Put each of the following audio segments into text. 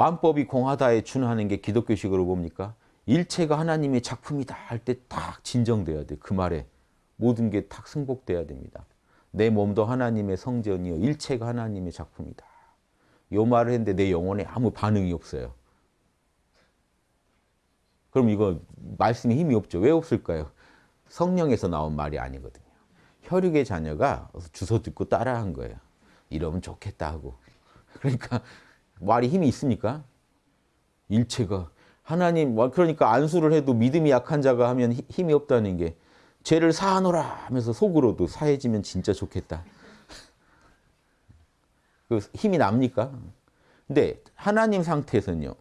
만법이 공하다에 준하는 게 기독교식으로 뭡니까? 일체가 하나님의 작품이다 할 때 딱 진정돼야 돼. 그 말에 모든 게 딱 승복돼야 됩니다. 내 몸도 하나님의 성전이요 일체가 하나님의 작품이다. 요 말을 했는데 내 영혼에 아무 반응이 없어요. 그럼 이거 말씀에 힘이 없죠. 왜 없을까요? 성령에서 나온 말이 아니거든요. 혈육의 자녀가 주소 듣고 따라한 거예요. 이러면 좋겠다 하고. 그러니까 말이 힘이 있습니까? 일체가 하나님 그러니까 안수를 해도 믿음이 약한 자가 하면 힘이 없다는 게 죄를 사하노라 하면서 속으로도 사해지면 진짜 좋겠다. 그 힘이 납니까? 근데 하나님 상태에서는요.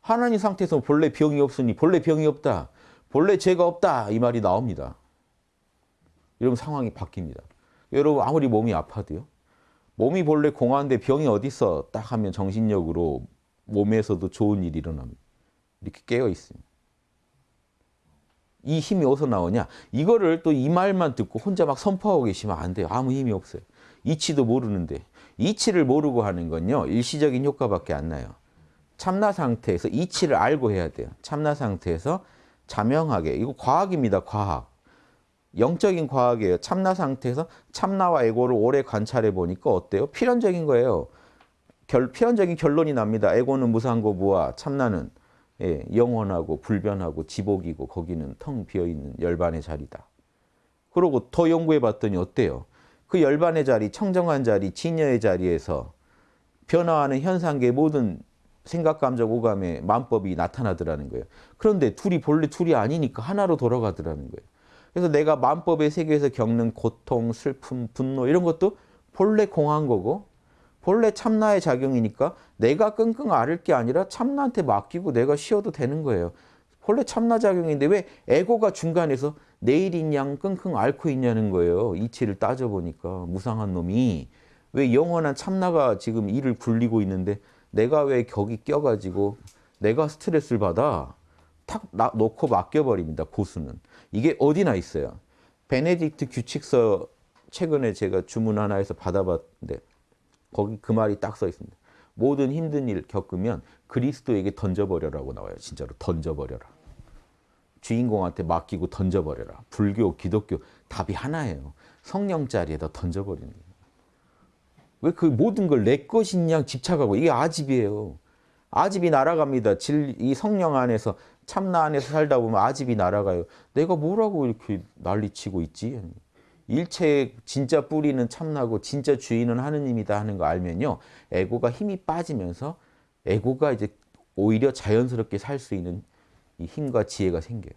하나님 상태에서 본래 병이 없으니 본래 병이 없다. 본래 죄가 없다. 이 말이 나옵니다. 이러면 상황이 바뀝니다. 여러분 아무리 몸이 아파도요. 몸이 본래 공허한데 병이 어딨어 딱 하면 정신력으로 몸에서도 좋은 일이 일어납니다. 이렇게 깨어 있습니다. 이 힘이 어디서 나오냐? 이거를 또 이 말만 듣고 혼자 막 선포하고 계시면 안 돼요. 아무 힘이 없어요. 이치도 모르는데. 이치를 모르고 하는 건요. 일시적인 효과밖에 안 나요. 참나 상태에서 이치를 알고 해야 돼요. 참나 상태에서 자명하게. 이거 과학입니다. 과학. 영적인 과학이에요. 참나 상태에서 참나와 에고를 오래 관찰해 보니까 어때요? 필연적인 거예요. 결, 필연적인 결론이 납니다. 에고는 무상고 무아, 참나는 예, 영원하고 불변하고 지복이고 거기는 텅 비어있는 열반의 자리다. 그러고 더 연구해 봤더니 어때요? 그 열반의 자리, 청정한 자리, 진여의 자리에서 변화하는 현상계의 모든 생각, 감정, 오감의 만법이 나타나더라는 거예요. 그런데 둘이 본래 둘이 아니니까 하나로 돌아가더라는 거예요. 그래서 내가 만법의 세계에서 겪는 고통, 슬픔, 분노 이런 것도 본래 공한 거고 본래 참나의 작용이니까 내가 끙끙 앓을 게 아니라 참나한테 맡기고 내가 쉬어도 되는 거예요. 본래 참나 작용인데 왜 에고가 중간에서 내일인 양 끙끙 앓고 있냐는 거예요. 이치를 따져보니까 무상한 놈이 왜 영원한 참나가 지금 이를 굴리고 있는데 내가 왜 격이 껴가지고 내가 스트레스를 받아 탁 놓고 맡겨버립니다. 고수는. 이게 어디나 있어요. 베네딕트 규칙서 최근에 제가 주문 하나에서 받아봤는데 거기 그 말이 딱 써 있습니다. 모든 힘든 일 겪으면 그리스도에게 던져버려라고 나와요. 진짜로 던져버려라. 주인공한테 맡기고 던져버려라. 불교, 기독교 답이 하나예요. 성령 자리에다 던져버리는 거예요. 왜 그 모든 걸 내 것인 양 집착하고 이게 아집이에요. 아집이 날아갑니다. 질, 이 성령 안에서 참나 안에서 살다 보면 아집이 날아가요. 내가 뭐라고 이렇게 난리치고 있지? 일체의 진짜 뿌리는 참나고 진짜 주인은 하느님이다 하는 거 알면요. 에고가 힘이 빠지면서 에고가 이제 오히려 자연스럽게 살 수 있는 이 힘과 지혜가 생겨요.